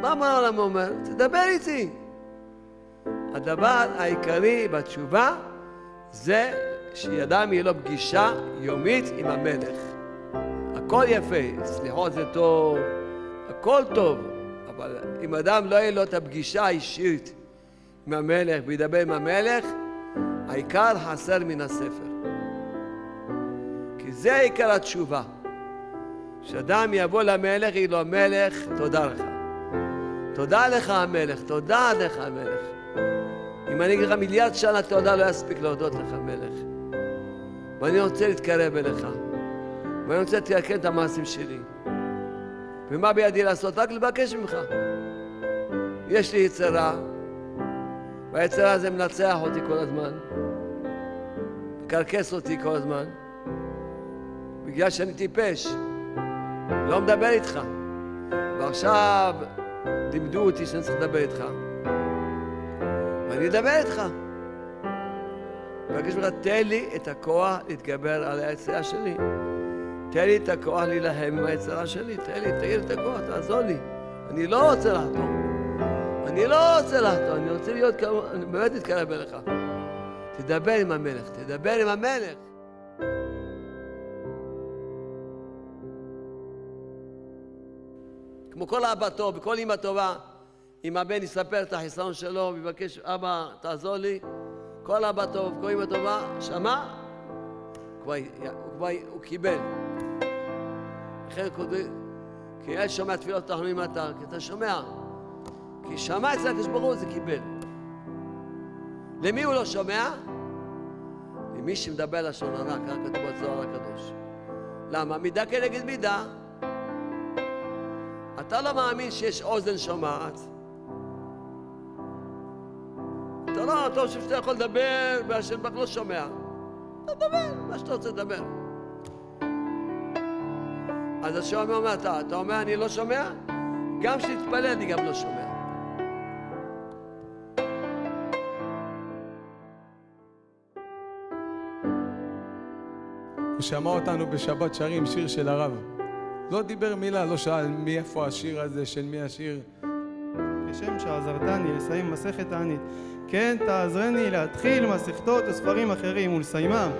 מה אמר העולם אומר? תדבר איתי. הדבר העיקרי בתשובה זה שידם יהיה לו פגישה יומית עם המלך. הכל יפה, סליחות זה טוב, הכל טוב, אבל אם אדם לא יהיה לו את הפגישה האישית עם המלך וידבר עם המלך, העיקר חסר מן הספר. כי זה עיקר התשובה. שאדם יבוא למלך, יגיד לו, המלך, תודה לך. תודה לך המלך, תודה לך המלך. אם אני אגיד לך מיליארד שנה תודה, לא יספיק להודות לך מלך. ואני רוצה להתקרב אליך. ואני רוצה לתקן את המעשים שלי. ומה בידי לעשות? רק לבקש ממך. יש לי יצרה, והיצרה הזה מנצח אותי כל הזמן, מקרקס אותי כל הזמן, בגלל שאני טיפש, לא מדבר איתך. ועכשיו לימדו אותי שאני צריך לדבר איתך. ואני אדבר איתך. מבקש ממך, תן לי את הכוח להתגבר על היצירה שלי. תן לי את הכוח להילחם עם היצירה שלי. תן לי, תגיד את הכוח, תעזור לי. אני לא רוצה לחתום. אני לא רוצה לחתום, אני רוצה להיות. אני באמת מתקרב אליך. תדבר עם המלך, תדבר עם המלך. כמו כל אבא טוב וכל אמא טובה, אם הבן יספר את החיסרון שלו ויבקש, אבא, תעזור לי, כל אבא טוב, כל אמא טובה, שמע? הוא כבר, הוא, קיבל. לכן כותבים, כי ילד שומע תפילות תחנונים אתה, כי אתה שומע. כי שמע אצל הקדוש ברוך הוא זה קיבל. למי הוא לא שומע? למי שמדבר לשון הרע, ככה כתוב בזוהר הקדוש. למה? מידה כנגד מידה. אתה לא מאמין שיש אוזן שומעת. אתה לא, אתה חושב שאתה יכול לדבר והשם ברוך לא שומע. אתה תדבר, מה שאתה רוצה לדבר. אז השם אומר, אתה, אתה אומר אני לא שומע? גם כשתתפלל אני גם לא שומע. הוא שמע אותנו בשבת שרים שיר של הרב. לא דיבר מילה, לא שאל מאיפה השיר הזה, של מי השיר. כשם שעזרתני לסיים מסכת תענית, כן תעזרני להתחיל מסכתות וספרים אחרים ולסיימם,